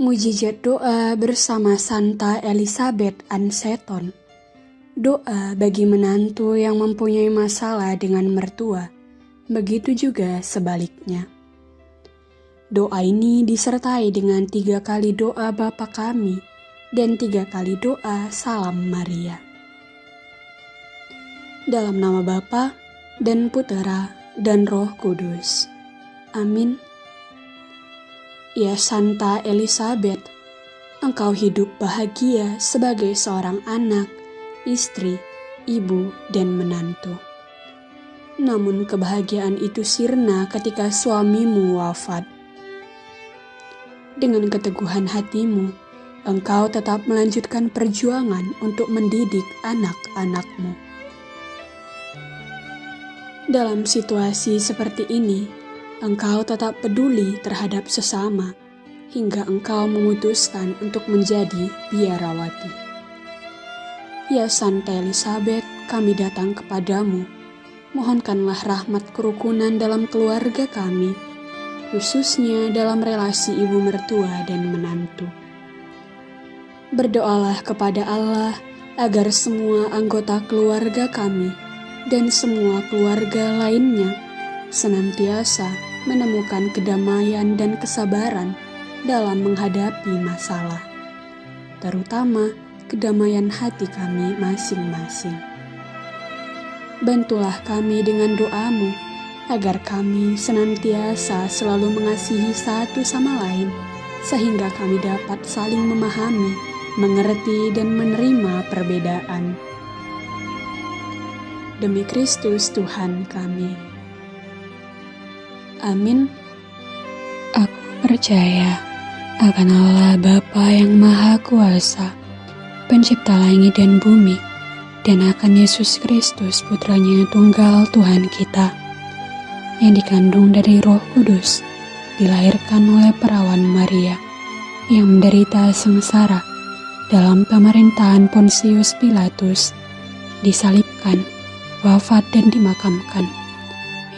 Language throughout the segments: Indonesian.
Mujizat doa bersama Santa Elizabeth Anseton. Doa bagi menantu yang mempunyai masalah dengan mertua, begitu juga sebaliknya. Doa ini disertai dengan tiga kali doa Bapa kami dan tiga kali doa Salam Maria. Dalam nama Bapa dan Putera dan Roh Kudus. Amin. Ya Santa Elizabeth, engkau hidup bahagia sebagai seorang anak, istri, ibu, dan menantu. Namun kebahagiaan itu sirna ketika suamimu wafat. Dengan keteguhan hatimu, engkau tetap melanjutkan perjuangan untuk mendidik anak-anakmu. Dalam situasi seperti ini, engkau tetap peduli terhadap sesama hingga engkau memutuskan untuk menjadi biarawati. Ya Santa Elizabeth, kami datang kepadamu. Mohonkanlah rahmat kerukunan dalam keluarga kami, khususnya dalam relasi ibu mertua dan menantu. Berdoalah kepada Allah agar semua anggota keluarga kami dan semua keluarga lainnya senantiasa menemukan kedamaian dan kesabaran dalam menghadapi masalah, terutama kedamaian hati kami masing-masing. Bantulah kami dengan doamu, agar kami senantiasa selalu mengasihi satu sama lain, sehingga kami dapat saling memahami, mengerti, dan menerima perbedaan. Demi Kristus Tuhan kami. Amin. Aku percaya akan Allah Bapa yang Maha Kuasa, pencipta langit dan bumi, dan akan Yesus Kristus putranya tunggal Tuhan kita, yang dikandung dari roh kudus, dilahirkan oleh perawan Maria, yang menderita sengsara dalam pemerintahan Pontius Pilatus, disalibkan, wafat dan dimakamkan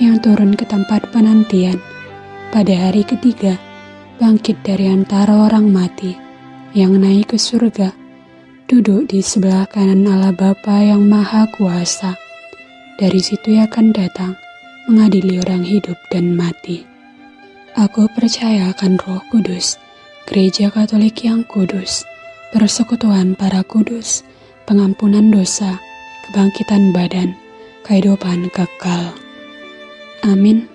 yang turun ke tempat penantian. Pada hari ketiga bangkit dari antara orang mati yang naik ke surga duduk di sebelah kanan Allah Bapa yang Maha Kuasa. Dari situ ia akan datang mengadili orang hidup dan mati. Aku percaya akan roh kudus gereja katolik yang kudus persekutuan para kudus pengampunan dosa kebangkitan badan kehidupan kekal Amin.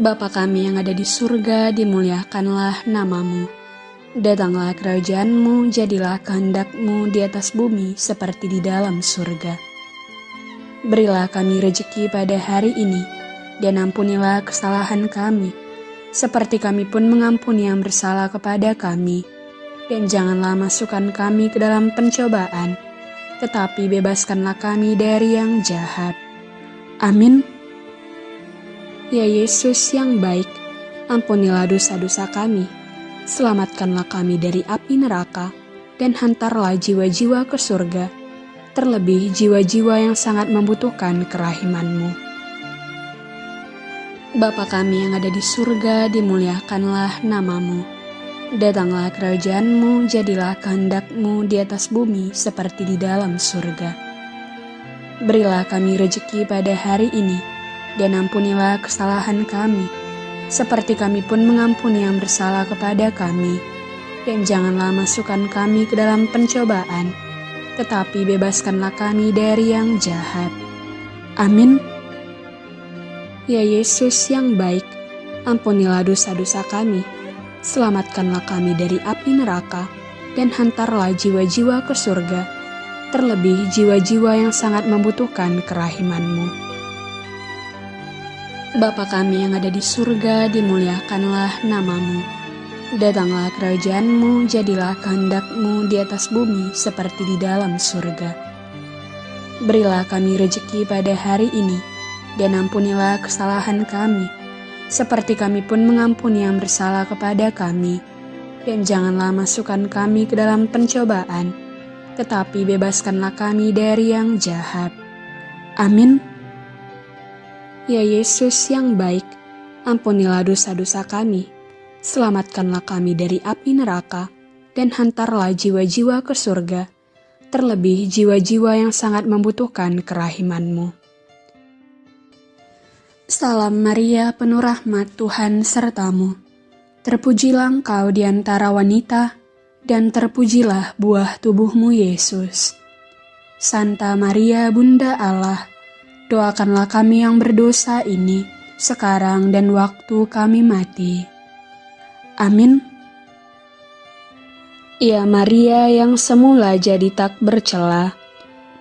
Bapa kami yang ada di surga, dimuliakanlah namamu. Datanglah kerajaanmu, jadilah kehendakmu di atas bumi seperti di dalam surga. Berilah kami rejeki pada hari ini, dan ampunilah kesalahan kami, seperti kami pun mengampuni yang bersalah kepada kami. Dan janganlah masukkan kami ke dalam pencobaan, tetapi bebaskanlah kami dari yang jahat Amin. Ya Yesus yang baik, ampunilah dosa-dosa kami, selamatkanlah kami dari api neraka, dan hantarlah jiwa-jiwa ke surga, terlebih jiwa-jiwa yang sangat membutuhkan kerahimanmu. Bapa kami yang ada di surga, dimuliakanlah namamu. Datanglah kerajaanmu, jadilah kehendakmu di atas bumi seperti di dalam surga. Berilah kami rejeki pada hari ini, dan ampunilah kesalahan kami, seperti kami pun mengampuni yang bersalah kepada kami. Dan janganlah masukkan kami ke dalam pencobaan, tetapi bebaskanlah kami dari yang jahat. Amin. Ya Yesus yang baik, ampunilah dosa-dosa kami, selamatkanlah kami dari api neraka, dan hantarlah jiwa-jiwa ke surga terlebih jiwa-jiwa yang sangat membutuhkan kerahimanmu. Bapa kami yang ada di surga, dimuliakanlah namamu. Datanglah kerajaanmu, jadilah kehendakmu di atas bumi seperti di dalam surga. Berilah kami rejeki pada hari ini, dan ampunilah kesalahan kami, seperti kami pun mengampuni yang bersalah kepada kami. Dan janganlah masukkan kami ke dalam pencobaan, tetapi bebaskanlah kami dari yang jahat. Amin. Ya Yesus yang baik, ampunilah dosa-dosa kami, Selamatkanlah kami dari api neraka, dan hantarlah jiwa-jiwa ke surga, terlebih jiwa-jiwa yang sangat membutuhkan kerahimanmu. Salam Maria, penuh rahmat Tuhan sertamu. Terpujilah engkau di antara wanita, dan terpujilah buah tubuhmu Yesus. Santa Maria, Bunda Allah, doakanlah kami yang berdosa ini, sekarang dan waktu kami mati. Amin. Ya Maria yang semula jadi tak bercela,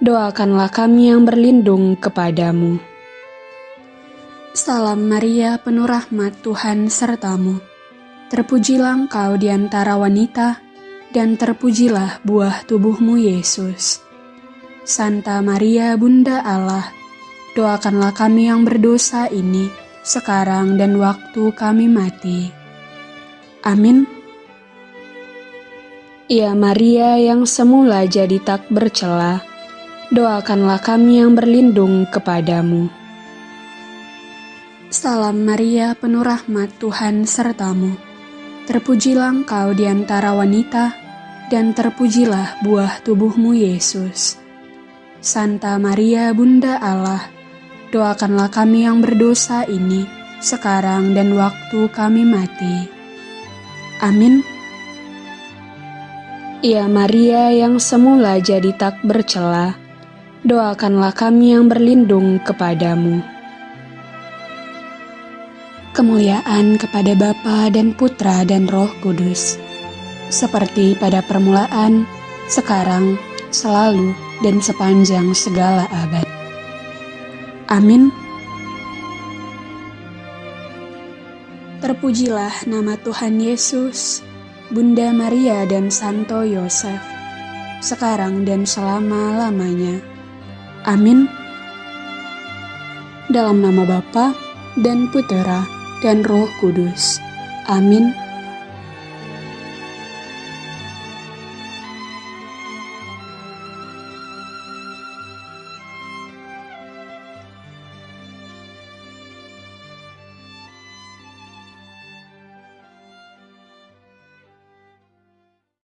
doakanlah kami yang berlindung kepadamu. Salam Maria, penuh rahmat Tuhan sertamu. Terpujilah engkau di antara wanita, dan terpujilah buah tubuhmu Yesus. Santa Maria, Bunda Allah, doakanlah kami yang berdosa ini, sekarang dan waktu kami mati. Amin. Ya Maria yang semula jadi tak bercela, doakanlah kami yang berlindung kepadamu. Salam Maria, penuh rahmat Tuhan sertamu. Terpujilah engkau di antara wanita, dan terpujilah buah tubuhmu Yesus. Santa Maria, Bunda Allah, doakanlah kami yang berdosa ini, sekarang dan waktu kami mati. Amin. Ya Maria yang semula jadi tak bercela, doakanlah kami yang berlindung kepadamu. Kemuliaan kepada Bapa dan Putra dan Roh Kudus, seperti pada permulaan, sekarang, selalu, dan sepanjang segala abad. Amin. Terpujilah nama Tuhan Yesus, Bunda Maria dan Santo Yosef, sekarang dan selama-lamanya. Amin. Dalam nama Bapa dan Putera dan Roh Kudus. Amin.